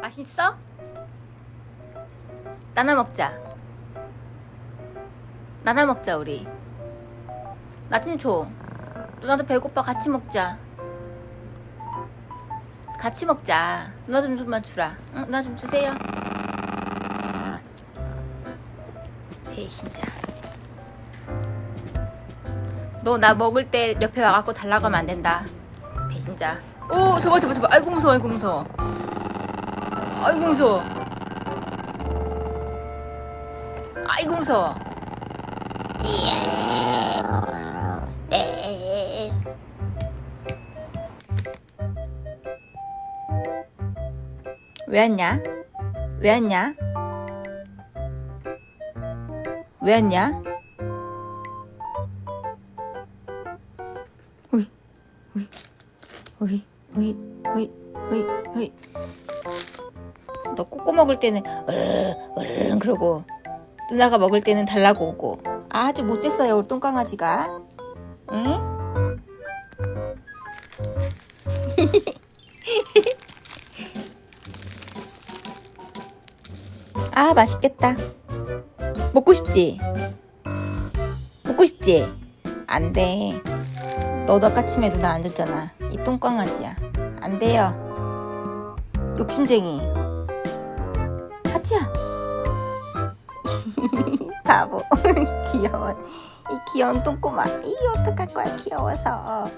맛있어? 나나 먹자. 나나 먹자 우리. 나 좀 줘. 누나도 배고파 같이 먹자. 같이 먹자. 누나 좀 좀만 주라. 응, 누나 좀 주세요. 배신자. 너 나 먹을 때 옆에 와갖고 달라고 하면 안 된다. 배신자. 오, 저봐, 저봐, 저봐. 아이고, 무서워, 아이고, 무서워. 아이고, 무서워. 아이고, 무서워. 네. 왜 왔냐? 왜 왔냐? 왜 왔냐? 오이, 오이, 오이, 오이, 오이, 오이, 오이. 너 꼬꼬 먹을 때는 으르르 으르르 그러고 누나가 먹을 때는 달라고 오고. 아주 못됐어요 우리 똥강아지가. 응? 아 맛있겠다. 먹고 싶지? 먹고 싶지? 안돼. 너도 아까 침에 누나 안 줬잖아. 이 똥강아지야. 안 돼요. 욕심쟁이 하지야 바보. 귀여워. 이 귀여운 똥꼬마 이 어떡할 거야 귀여워서